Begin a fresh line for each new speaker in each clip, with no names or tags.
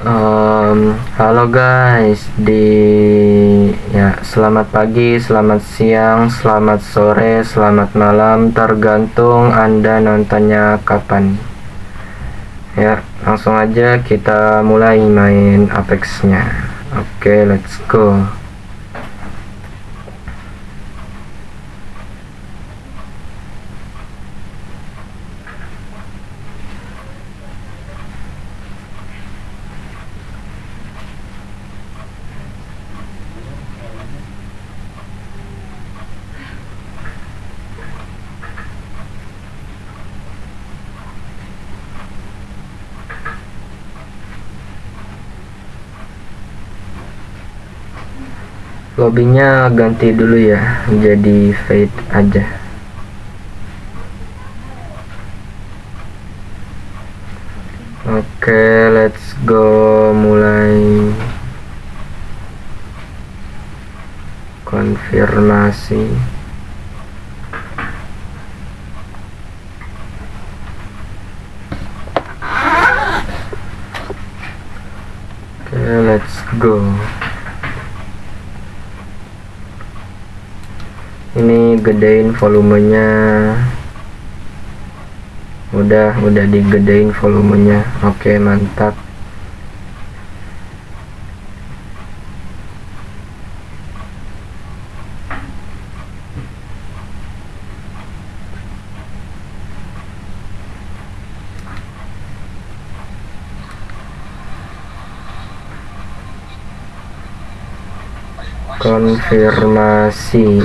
Um, halo guys, di ya selamat pagi, selamat siang, selamat sore, selamat malam, tergantung anda nontonnya kapan. Ya, langsung aja kita mulai main Apexnya. Oke, okay, let's go. Lobbynya ganti dulu ya jadi fade aja. Oke let's go mulai. Konfirmasi. Oke let's go ini gedein volumenya. Udah udah digedein volumenya. Oke mantap. Konfirmasi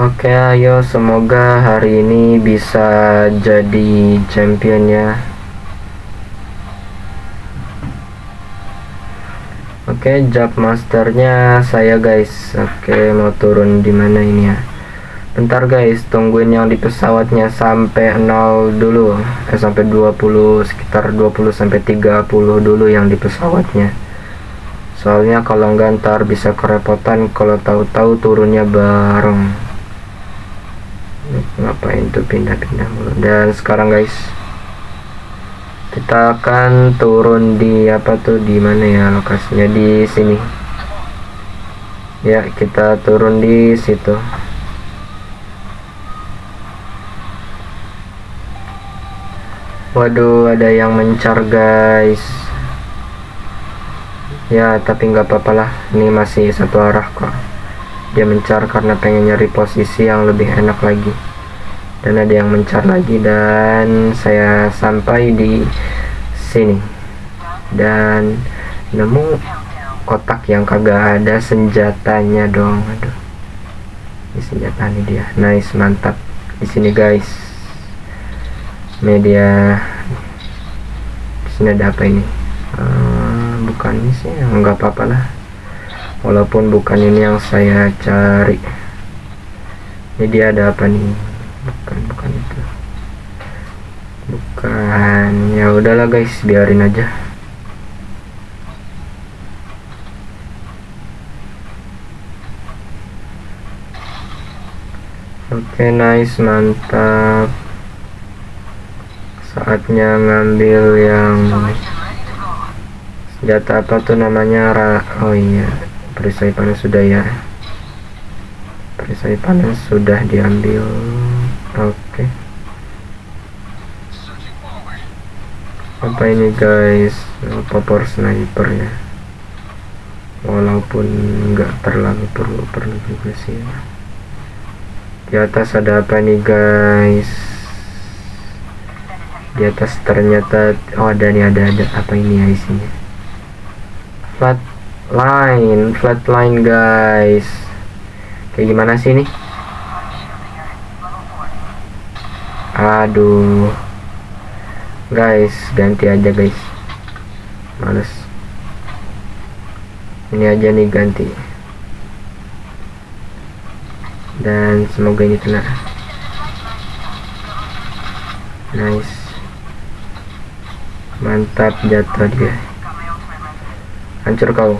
Oke ayo semoga hari ini bisa jadi champion ya. Oke job masternya saya guys. Oke mau turun di mana ini ya? Bentar guys. Tungguin yang di pesawatnya sampai 0 dulu. Eh sampai 20 sekitar 20 sampai 30 dulu yang di pesawatnya. Soalnya kalau enggak ntar bisa kerepotan kalau tahu-tahu turunnya bareng ngapain tuh pindah-pindah mulu? Dan sekarang guys kita akan turun di apa tuh? Di mana ya lokasinya? Di sini. Ya kita turun di situ. Waduh ada yang mencar guys. Ya tapi nggak apa-apa lah. Ini masih satu arah kok. Dia mencar karena pengen nyari posisi yang lebih enak lagi dan ada yang mencar lagi dan saya sampai di sini. Dan nemu kotak yang kagak ada senjatanya dong. Aduh. Ini senjata ini dia. Nice mantap. Di sini guys. Media. Di sini ada apa ini? Uh, bukan ini sih nggak apa-apa lah. Walaupun bukan ini yang saya cari. Ini dia ada apa nih bukan bukan itu. Bukan. Ya udahlah guys. Biarin aja. Oke nice. Mantap. Saatnya ngambil yang senjata apa tuh namanya? Oh iya. Perisai panas sudah ya. Perisai panas sudah diambil oke. Okay. apa ini guys? Popor sniper ya walaupun enggak terlalu perlu perlu juga sih. Ya. di atas ada apa nih guys? Di atas ternyata oh ada nih ada ada. Apa ini ya isinya plat line flat line guys. Kayak gimana sih ini aduh. Guys ganti aja guys. Males. Ini aja nih ganti. Dan semoga ini kena. Nice. Mantap jatuh dia. Hancur kau.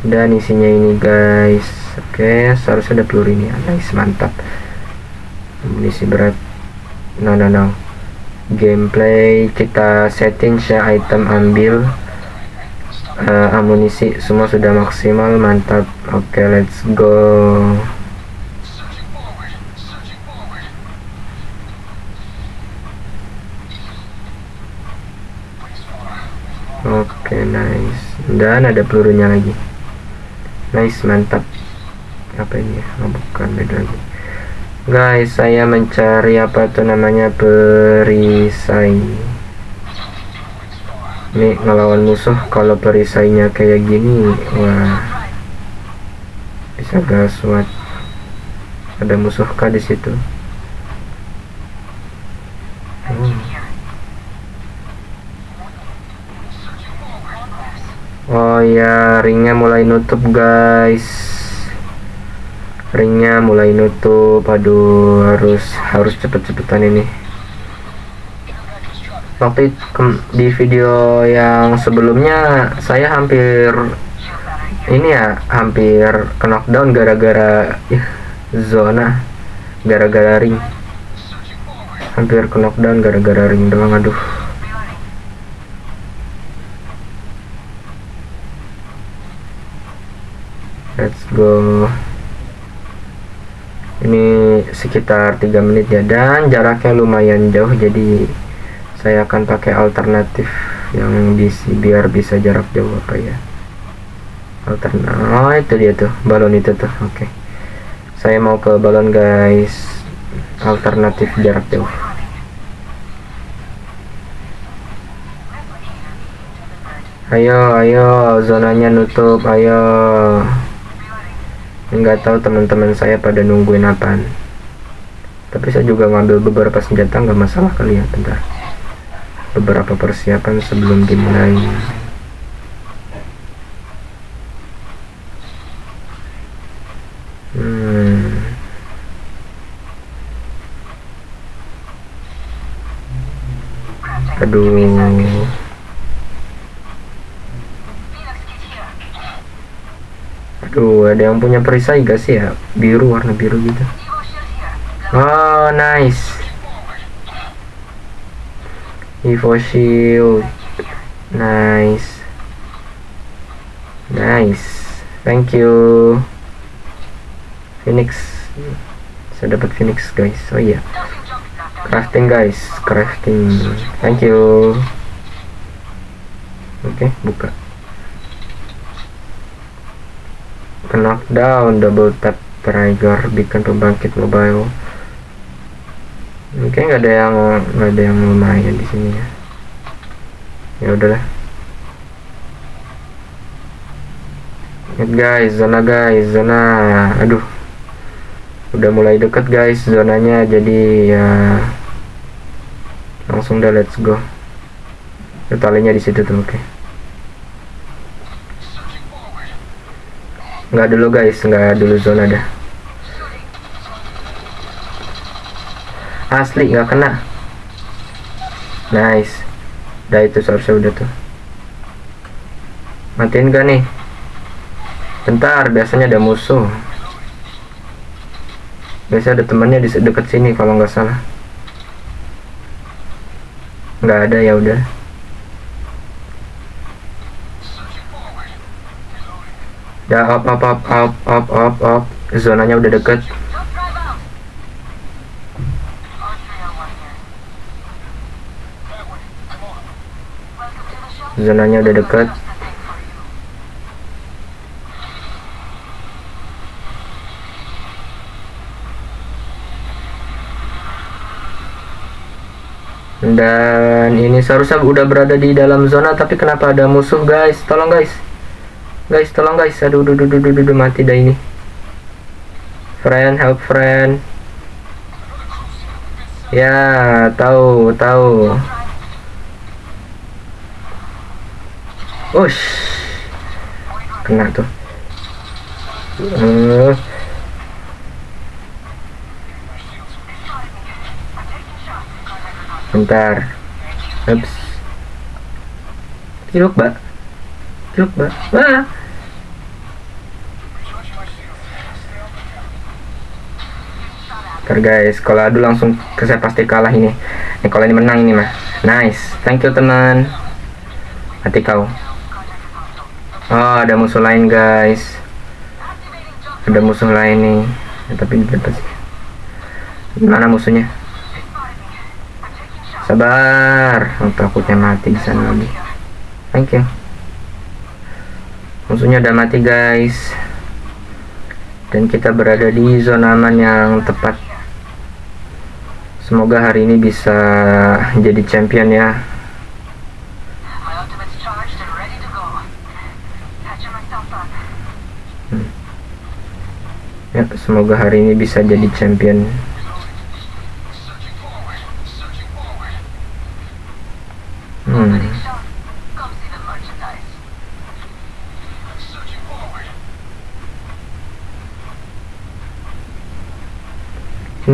Dan isinya ini guys. Oke seharusnya ada peluru ini. Nice mantap amunisi berat. No no no. Gameplay kita setting ya item ambil uh, amunisi. Semua sudah maksimal mantap. Oke okay, let's go. Oke okay, nice. Dan ada pelurunya lagi. Nice mantap. Apa ini ya? Oh, bukan beda lagi guys saya mencari apa tuh namanya? Perisai ini ngelawan musuh kalau perisainya kayak gini. Wah. Bisa gaswat ada musuh kah di situ? Hmm. oh ya ringnya mulai nutup guys ringnya mulai nutup aduh harus harus cepet-cepetan ini. Waktu di video yang sebelumnya saya hampir ini ya hampir knockdown gara-gara zona gara-gara ring. Hampir knockdown gara-gara ring doang aduh. Let's go ini sekitar 3 menit ya dan jaraknya lumayan jauh jadi saya akan pakai alternatif yang bisa biar bisa jarak jauh apa ya. Alternatif oh itu dia tuh balon itu tuh oke. Okay. saya mau ke balon guys. Alternatif jarak jauh. Ayo ayo zonanya nutup ayo nggak tahu teman-teman saya pada nungguin apaan. Tapi saya juga ngambil beberapa senjata nggak masalah kali ya bentar. Beberapa persiapan sebelum dimulai hmm. aduh Tuh, ada yang punya perisai gak sih ya? Biru, warna biru gitu. Oh, nice. Evo Shield. Nice. Nice. Thank you. Phoenix. Saya dapat Phoenix, guys. Oh iya. Crafting, guys. Crafting. Thank you. Oke, okay, buka. Knockdown double tap trigger bikin pembangkit mobile. Mungkin nggak ada yang nggak ada yang lumayan di sini ya. Ya udahlah. Lihat guys zona guys zona aduh. Udah mulai deket guys zonanya jadi ya langsung dah let's go. Talinya di situ tuh oke. okay. Nggak dulu guys. Nggak dulu zona dah. Asli nggak kena. Nice. Dah itu seharusnya udah tuh. Matiin gak nih? Bentar biasanya ada musuh. Biasa ada temannya di deket sini kalau nggak salah. Nggak ada ya udah ya up up up up up up up. Zonanya udah deket. Zonanya udah deket. Dan ini seharusnya udah berada di dalam zona tapi kenapa ada musuh guys? Tolong guys guys tolong guys aduh aduh aduh aduh, aduh mati dah ini friend help friend ya tahu tahu Ush kena tuh uh. bentar ups Kiluk, Mbak. Kiluk, Mbak. Wah. Ntar guys, kalau adu langsung ke saya pasti kalah ini. Ini kalau ini menang ini mah. Nice. Thank you teman. Hati kau. Oh, ada musuh lain guys. Ada musuh lain nih. Ya, tapi dapat sih. Mana musuhnya? Sabar. Oh, takutnya mati di sana lagi thank you musuhnya udah mati guys dan kita berada di zona aman yang tepat semoga hari ini bisa jadi champion ya hmm. ya semoga hari ini bisa jadi champion hmm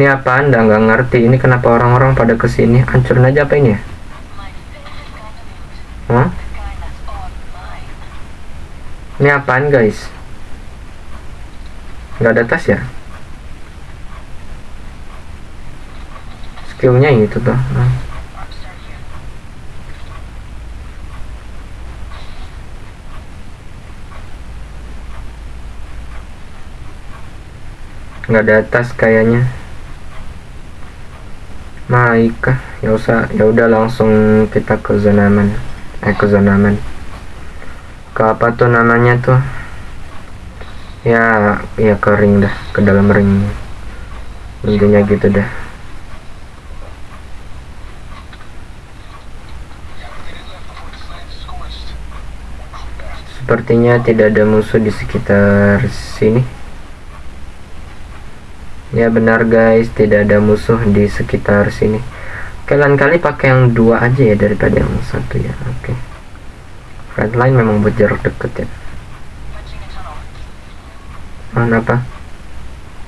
ini apa anda nggak ngerti. Ini kenapa orang-orang pada ke sini? Hancurin aja apa ini ya? Hah? ini apaan guys? Nggak ada tas ya? Skillnya itu tuh nah. nggak ada tas kayaknya naik ya usah ya udah langsung kita ke zona aman eh ke zona aman ke apa tuh namanya tuh? Ya ya kering dah ke dalam ring. Intinya gitu dah. Sepertinya tidak ada musuh di sekitar sini ya benar guys. Tidak ada musuh di sekitar sini. Kalian kali pakai yang dua aja ya daripada yang satu ya. Oke. Okay. frontline memang buat jarak deket ya. Mana apa?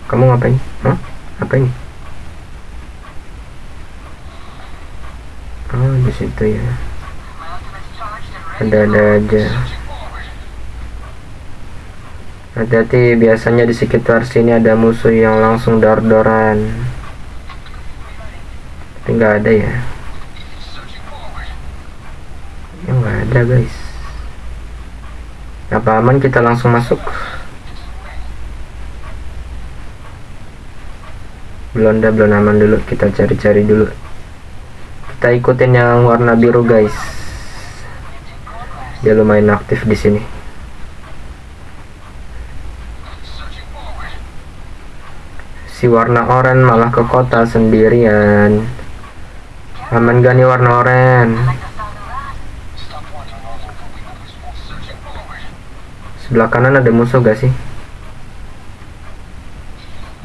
Kamu ngapain? Hah? apa ini? Oh di situ ya. Ada-ada aja hati-hati biasanya di sekitar sini ada musuh yang langsung dor-doran. Tapi nggak ada ya? Ya nggak ada guys. Apa aman kita langsung masuk? Belum ada belum aman dulu. Kita cari-cari dulu. Kita ikutin yang warna biru guys. Dia lumayan aktif di sini si warna oranye malah ke kota sendirian. Aman gak warna oranye sebelah kanan ada musuh gak sih?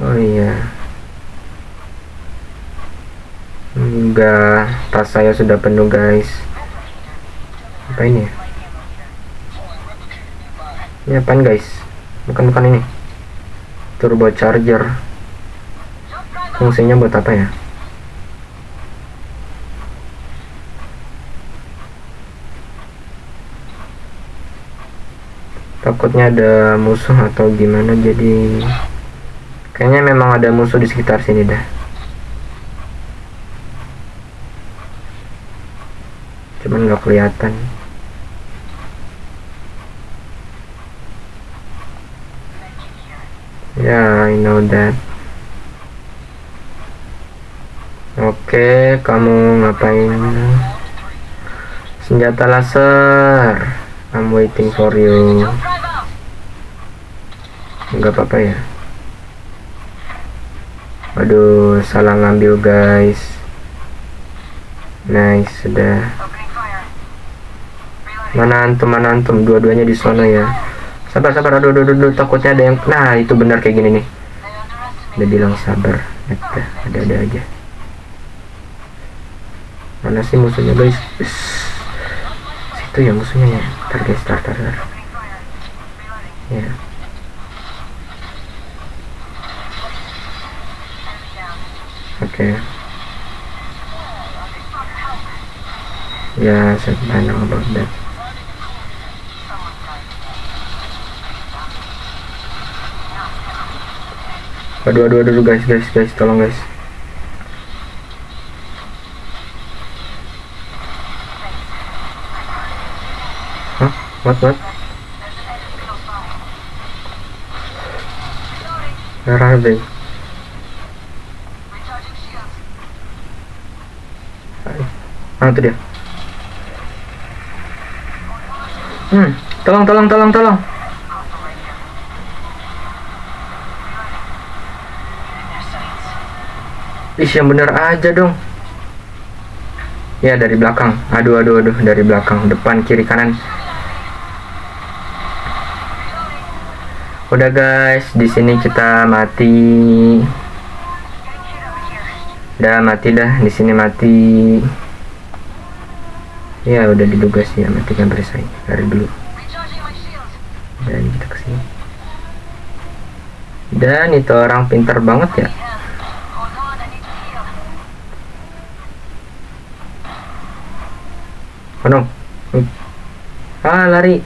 Oh iya. Enggak tas saya sudah penuh guys. Apa ini? Ini apaan guys? Bukan bukan ini. Turbo charger fungsinya buat apa ya? Takutnya ada musuh atau gimana jadi kayaknya memang ada musuh di sekitar sini dah cuman nggak kelihatan. Yeah, I know that Oke, kamu ngapain? Senjata laser. I'm waiting for you. Enggak apa-apa ya. Aduh, salah ngambil guys. Nice, sudah. Mana antum, mana antum? Dua-duanya di sana ya. sabar sabar aduh aduh, aduh, takutnya ada yang nah itu benar kayak gini nih udah bilang sabar ada ada aja mana sih musuhnya guys? Situ ya musuhnya ya? Tar guys tar tar tar ya oke. Ya saya know about that aduh aduh guys guys guys tolong guys Hah? What what? Where dia. Hmm, tolong, tolong, tolong, tolong. Ih, yang bener aja dong. Ya, dari belakang. Aduh, aduh, aduh, dari belakang, depan, kiri, kanan. Udah guys, di sini kita mati. Udah mati dah, di sini mati. Ya, udah diduga sih ya matikan perisai dari dulu. Dan kita ke sini. Dan itu orang pintar banget ya. Oh no. Ah, lari.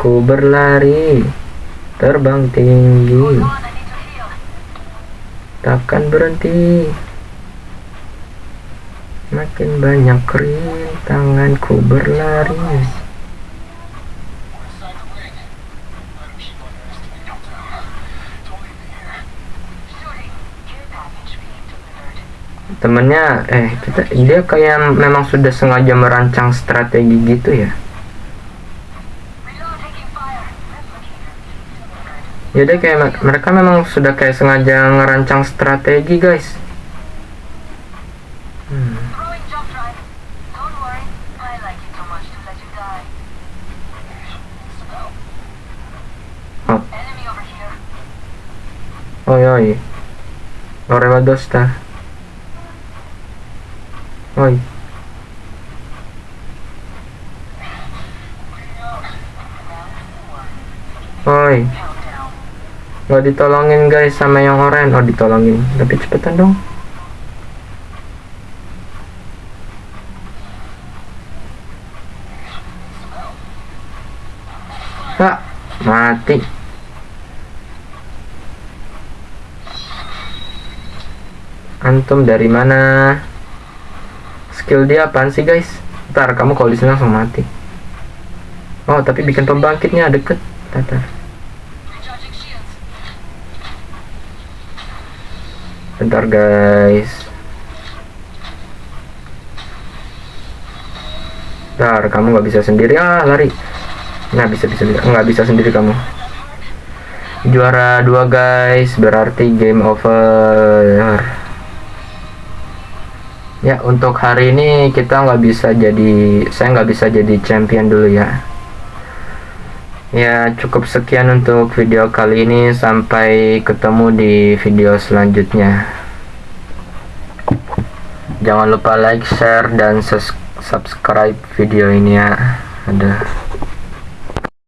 Ku berlari. Terbang tinggi. Takkan berhenti. Makin banyak rintanganku berlari. temennya eh kita dia kayak memang sudah sengaja merancang strategi gitu ya ya deh kayak mereka memang sudah kayak sengaja ngerancang strategi guys hmm. oh oi oi dosta Oi. Oi. Gak ditolongin guys sama yang oren. Oh ditolongin. Tapi cepetan dong. Pak, mati. Antum dari mana? skill dia apaan sih guys ntar kamu kalau di sini langsung mati oh tapi bikin pembangkitnya deket tatar bentar guys. Ntar kamu nggak bisa sendiri. Ah lari. Bisa bisa bisa. Nggak bisa sendiri kamu. Juara dua guys. Berarti game over. Ya untuk hari ini kita nggak bisa jadi saya nggak bisa jadi champion dulu ya. Ya cukup sekian untuk video kali ini. Sampai ketemu di video selanjutnya jangan lupa like share dan subscribe video ini ya. Ada